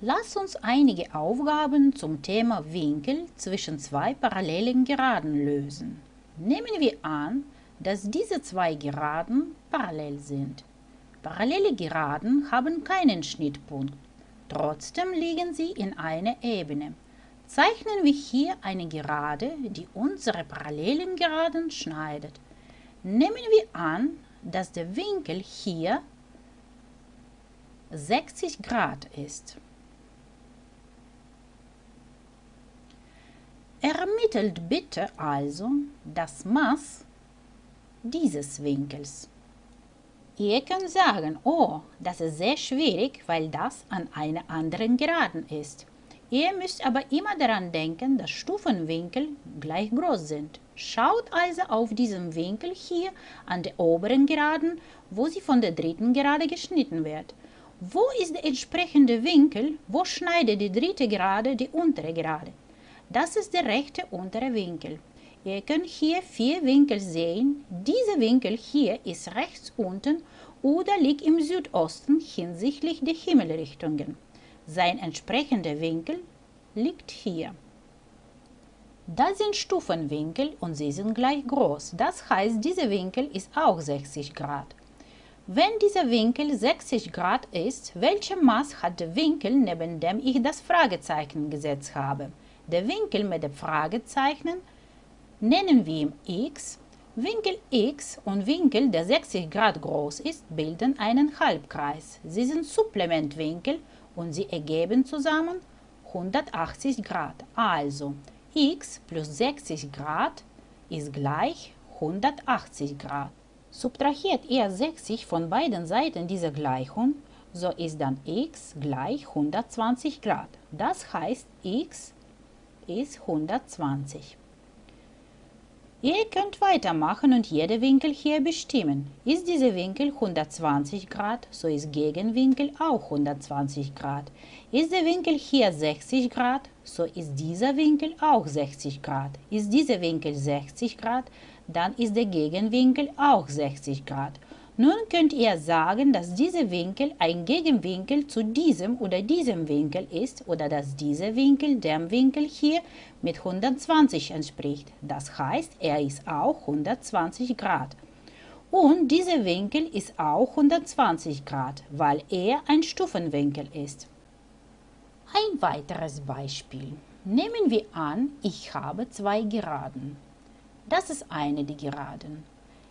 Lass uns einige Aufgaben zum Thema Winkel zwischen zwei parallelen Geraden lösen. Nehmen wir an, dass diese zwei Geraden parallel sind. Parallele Geraden haben keinen Schnittpunkt, trotzdem liegen sie in einer Ebene. Zeichnen wir hier eine Gerade, die unsere parallelen Geraden schneidet. Nehmen wir an, dass der Winkel hier 60 Grad ist. Ermittelt bitte also das Maß dieses Winkels. Ihr könnt sagen, oh, das ist sehr schwierig, weil das an einer anderen Geraden ist. Ihr müsst aber immer daran denken, dass Stufenwinkel gleich groß sind. Schaut also auf diesen Winkel hier an der oberen Geraden, wo sie von der dritten Gerade geschnitten wird. Wo ist der entsprechende Winkel? Wo schneidet die dritte Gerade die untere Gerade? Das ist der rechte untere Winkel. Ihr könnt hier vier Winkel sehen. Dieser Winkel hier ist rechts unten oder liegt im Südosten hinsichtlich der Himmelrichtungen. Sein entsprechender Winkel liegt hier. Das sind Stufenwinkel und sie sind gleich groß. Das heißt, dieser Winkel ist auch 60 Grad. Wenn dieser Winkel 60 Grad ist, welches Maß hat der Winkel, neben dem ich das Fragezeichen gesetzt habe? Der Winkel mit dem Fragezeichen nennen wir x. Winkel x und Winkel, der 60 Grad groß ist, bilden einen Halbkreis. Sie sind Supplementwinkel und sie ergeben zusammen 180 Grad. Also x plus 60 Grad ist gleich 180 Grad. Subtrahiert ihr 60 von beiden Seiten dieser Gleichung, so ist dann x gleich 120 Grad. Das heißt, x ist 120. Ihr könnt weitermachen und jede Winkel hier bestimmen. Ist dieser Winkel 120 Grad, so ist Gegenwinkel auch 120 Grad. Ist der Winkel hier 60 Grad, so ist dieser Winkel auch 60 Grad. Ist dieser Winkel 60 Grad, dann ist der Gegenwinkel auch 60 Grad. Nun könnt ihr sagen, dass dieser Winkel ein Gegenwinkel zu diesem oder diesem Winkel ist oder dass dieser Winkel dem Winkel hier mit 120 entspricht. Das heißt, er ist auch 120 Grad. Und dieser Winkel ist auch 120 Grad, weil er ein Stufenwinkel ist. Ein weiteres Beispiel. Nehmen wir an, ich habe zwei Geraden. Das ist eine der Geraden.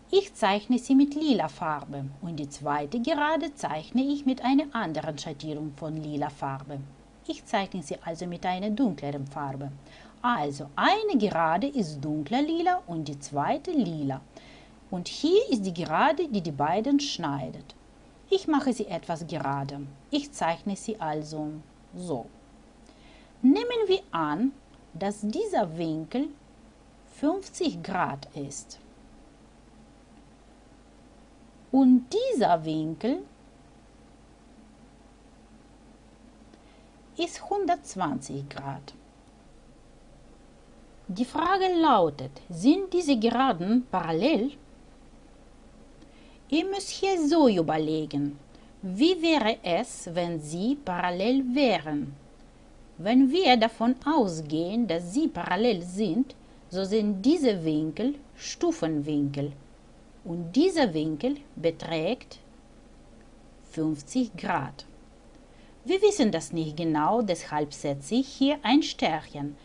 Ich zeichne sie mit lila Farbe und die zweite Gerade zeichne ich mit einer anderen Schattierung von lila Farbe. Ich zeichne sie also mit einer dunkleren Farbe. Also eine Gerade ist dunkler lila und die zweite lila. Und hier ist die Gerade, die die beiden schneidet. Ich mache sie etwas gerade. Ich zeichne sie also so. Nehmen wir an, dass dieser Winkel 50 Grad ist. Und dieser Winkel ist 120 Grad. Die Frage lautet, sind diese Geraden parallel? Ihr müsst hier so überlegen, wie wäre es, wenn sie parallel wären? Wenn wir davon ausgehen, dass sie parallel sind, so sind diese Winkel Stufenwinkel und dieser Winkel beträgt 50 Grad. Wir wissen das nicht genau, deshalb setze ich hier ein Sternchen.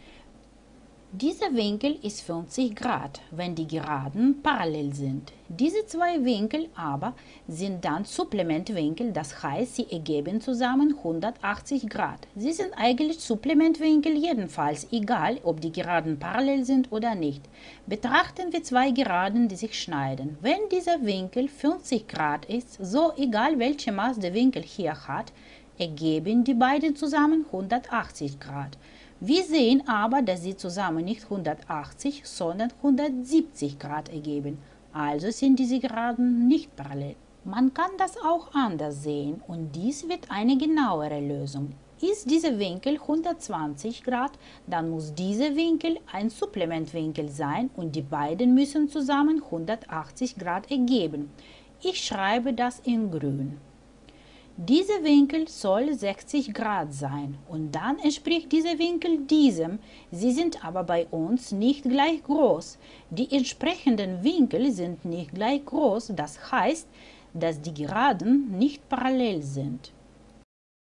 Dieser Winkel ist 50 Grad, wenn die Geraden parallel sind. Diese zwei Winkel aber sind dann Supplementwinkel, das heißt, sie ergeben zusammen 180 Grad. Sie sind eigentlich Supplementwinkel jedenfalls, egal ob die Geraden parallel sind oder nicht. Betrachten wir zwei Geraden, die sich schneiden. Wenn dieser Winkel 50 Grad ist, so egal welche Maß der Winkel hier hat, ergeben die beiden zusammen 180 Grad. Wir sehen aber, dass sie zusammen nicht 180, sondern 170 Grad ergeben. Also sind diese Geraden nicht parallel. Man kann das auch anders sehen und dies wird eine genauere Lösung. Ist dieser Winkel 120 Grad, dann muss dieser Winkel ein Supplementwinkel sein und die beiden müssen zusammen 180 Grad ergeben. Ich schreibe das in grün. Dieser Winkel soll 60 Grad sein und dann entspricht dieser Winkel diesem. Sie sind aber bei uns nicht gleich groß. Die entsprechenden Winkel sind nicht gleich groß, das heißt, dass die Geraden nicht parallel sind.